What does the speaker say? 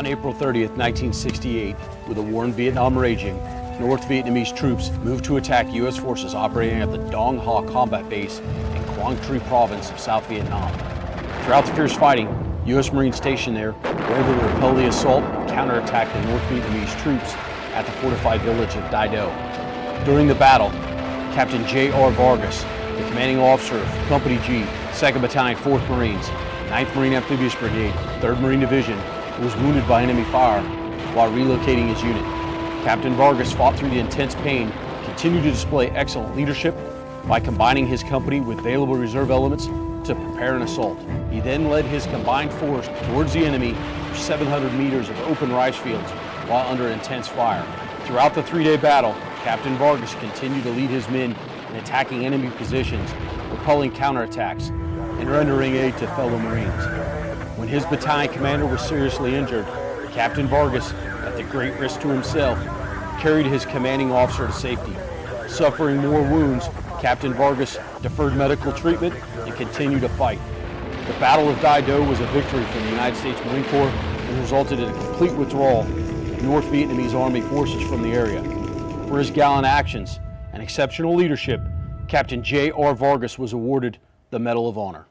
On April 30th, 1968, with the war in Vietnam raging, North Vietnamese troops moved to attack U.S. forces operating at the Dong Ha Combat Base in Quang Tri Province of South Vietnam. Throughout the fierce fighting, U.S. Marines stationed there were able to repel the assault and counterattack the North Vietnamese troops at the fortified village of Dai Do. During the battle, Captain J.R. Vargas, the commanding officer of Company G, 2nd Battalion, 4th Marines, 9th Marine Amphibious Brigade, 3rd Marine Division, was wounded by enemy fire while relocating his unit. Captain Vargas fought through the intense pain, continued to display excellent leadership by combining his company with available reserve elements to prepare an assault. He then led his combined force towards the enemy for 700 meters of open rice fields while under intense fire. Throughout the three-day battle, Captain Vargas continued to lead his men in attacking enemy positions, repelling counterattacks, and rendering aid to fellow Marines. When his battalion commander was seriously injured, Captain Vargas at the great risk to himself, carried his commanding officer to safety. Suffering more wounds, Captain Vargas deferred medical treatment and continued to fight. The Battle of Dai Do was a victory for the United States Marine Corps and resulted in a complete withdrawal of North Vietnamese Army forces from the area. For his gallant actions and exceptional leadership, Captain J.R. Vargas was awarded the Medal of Honor.